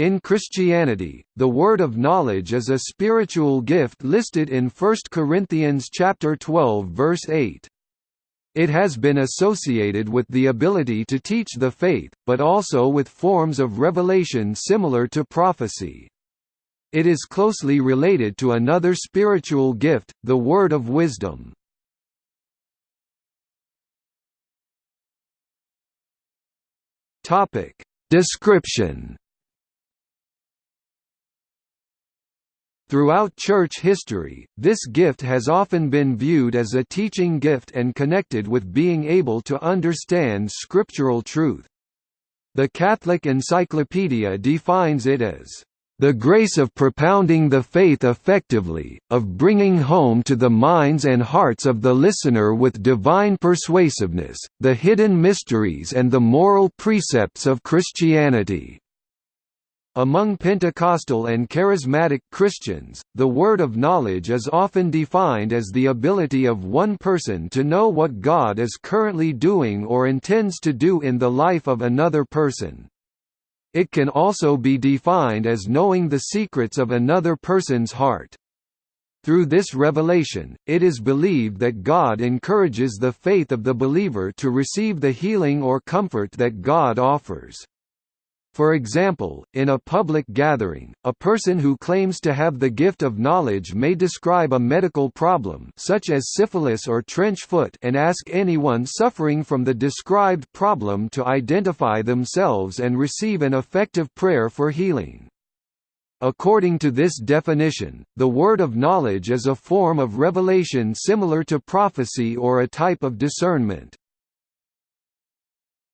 In Christianity, the word of knowledge is a spiritual gift listed in 1 Corinthians chapter 12 verse 8. It has been associated with the ability to teach the faith, but also with forms of revelation similar to prophecy. It is closely related to another spiritual gift, the word of wisdom. Description Throughout church history, this gift has often been viewed as a teaching gift and connected with being able to understand scriptural truth. The Catholic Encyclopedia defines it as the grace of propounding the faith effectively, of bringing home to the minds and hearts of the listener with divine persuasiveness, the hidden mysteries and the moral precepts of Christianity. Among Pentecostal and Charismatic Christians, the word of knowledge is often defined as the ability of one person to know what God is currently doing or intends to do in the life of another person. It can also be defined as knowing the secrets of another person's heart. Through this revelation, it is believed that God encourages the faith of the believer to receive the healing or comfort that God offers. For example, in a public gathering, a person who claims to have the gift of knowledge may describe a medical problem such as syphilis or trench foot and ask anyone suffering from the described problem to identify themselves and receive an effective prayer for healing. According to this definition, the word of knowledge is a form of revelation similar to prophecy or a type of discernment.